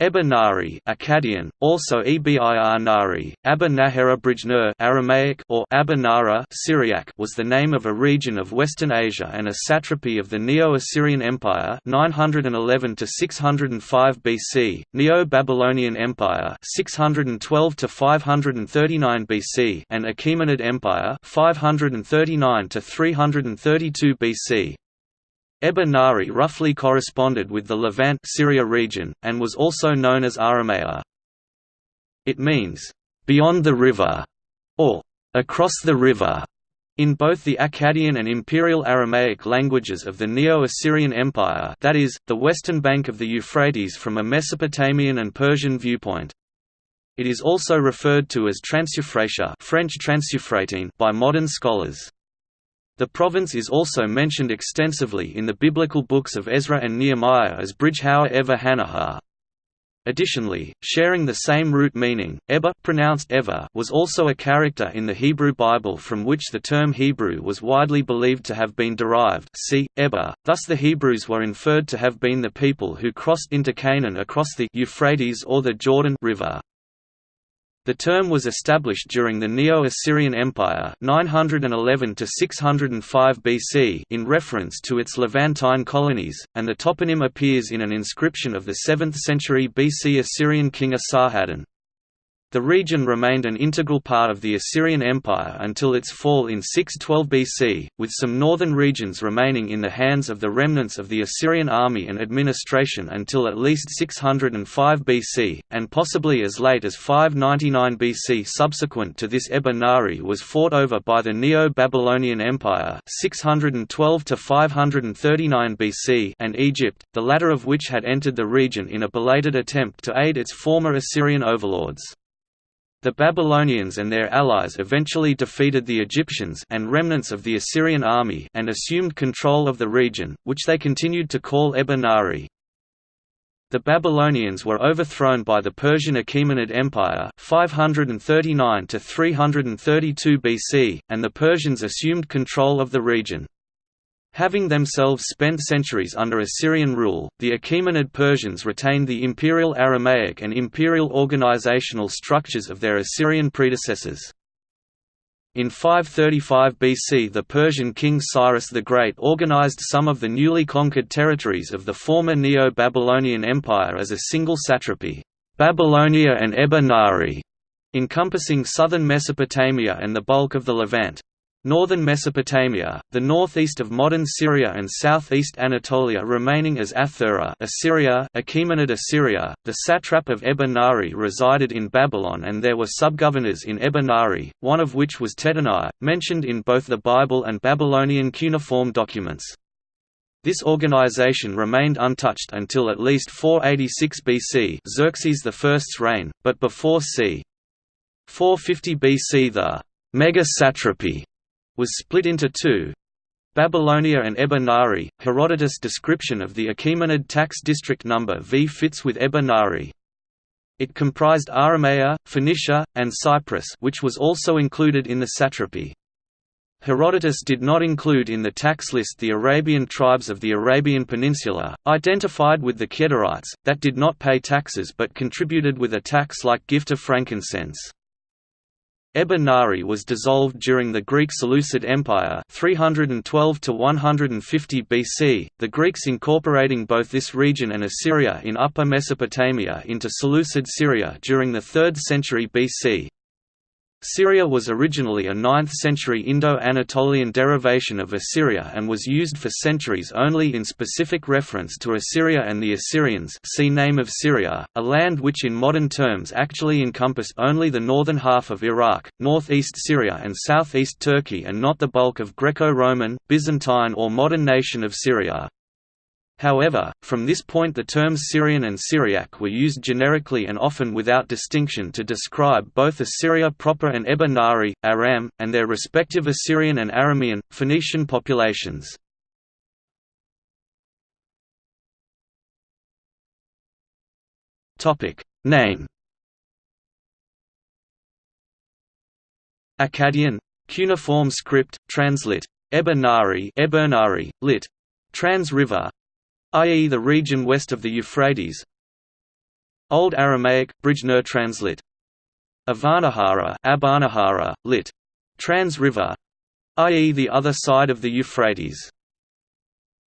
Eber-Nari Akkadian, also Ebir Nari, Abba Nahera Aramaic or Abba Syriac was the name of a region of Western Asia and a satrapy of the Neo-Assyrian Empire 911 to 605 BC, Neo-Babylonian Empire 612 to 539 BC and Achaemenid Empire 539 to 332 BC. Eber-Nari roughly corresponded with the Levant Syria region, and was also known as Aramea. It means, "...beyond the river", or "...across the river", in both the Akkadian and Imperial Aramaic languages of the Neo-Assyrian Empire that is, the western bank of the Euphrates from a Mesopotamian and Persian viewpoint. It is also referred to as Transeufratia French by modern scholars. The province is also mentioned extensively in the biblical books of Ezra and Nehemiah as Bridgehour Eva Hanahar. Additionally, sharing the same root meaning, Eber pronounced Eva was also a character in the Hebrew Bible from which the term Hebrew was widely believed to have been derived see, Eba, thus the Hebrews were inferred to have been the people who crossed into Canaan across the Euphrates or the Jordan River. The term was established during the Neo-Assyrian Empire 911 to 605 BC in reference to its Levantine colonies, and the toponym appears in an inscription of the 7th century BC Assyrian king Esarhaddon. The region remained an integral part of the Assyrian Empire until its fall in 612 BC, with some northern regions remaining in the hands of the remnants of the Assyrian army and administration until at least 605 BC, and possibly as late as 599 BC. Subsequent to this Eber-Nari was fought over by the Neo-Babylonian Empire 612 to 539 BC and Egypt, the latter of which had entered the region in a belated attempt to aid its former Assyrian overlords. The Babylonians and their allies eventually defeated the Egyptians and remnants of the Assyrian army and assumed control of the region, which they continued to call Eber-Nari. The Babylonians were overthrown by the Persian Achaemenid Empire 539 to 332 BC, and the Persians assumed control of the region. Having themselves spent centuries under Assyrian rule, the Achaemenid Persians retained the imperial Aramaic and imperial organizational structures of their Assyrian predecessors. In 535 BC the Persian king Cyrus the Great organized some of the newly conquered territories of the former Neo-Babylonian Empire as a single satrapy, Babylonia and Eber-Nari, encompassing southern Mesopotamia and the bulk of the Levant. Northern Mesopotamia, the northeast of modern Syria and southeast Anatolia remaining as Athura Assyria, Achaemenid Assyria. The satrap of Eber-Nari resided in Babylon and there were subgovernors in Eber-Nari, one of which was Tattenai, mentioned in both the Bible and Babylonian cuneiform documents. This organization remained untouched until at least 486 BC Xerxes I's reign, but before c. 450 BC the mega-satrapy was split into two. Babylonia and Eber-Nari, Herodotus' description of the Achaemenid tax district number V fits with Eber-Nari. It comprised Aramea, Phoenicia, and Cyprus which was also included in the satrapy. Herodotus did not include in the tax list the Arabian tribes of the Arabian Peninsula, identified with the Kedarites, that did not pay taxes but contributed with a tax-like gift of frankincense. Eber-Nari was dissolved during the Greek Seleucid Empire 312 to 150 BC, the Greeks incorporating both this region and Assyria in Upper Mesopotamia into Seleucid Syria during the 3rd century BC. Syria was originally a 9th-century Indo-Anatolian derivation of Assyria and was used for centuries only in specific reference to Assyria and the Assyrians see Name of Syria, a land which in modern terms actually encompassed only the northern half of Iraq, northeast Syria and southeast Turkey and not the bulk of Greco-Roman, Byzantine or modern nation of Syria. However, from this point the terms Syrian and Syriac were used generically and often without distinction to describe both Assyria proper and Eber-Nari, Aram, and their respective Assyrian and Aramean, Phoenician populations. Name Akkadian cuneiform script, translit. Eba Nari, Ebernari, lit. Trans River, i.e. the region west of the Euphrates Old Aramaic, Brijner translit. Avanahara, Abanahara, lit. Trans River, i.e. the other side of the Euphrates.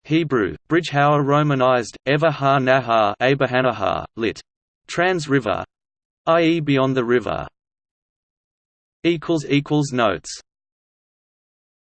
Hebrew, Bridgehour romanized, Eva ha Nahar lit. Trans River, i.e. beyond the river. Notes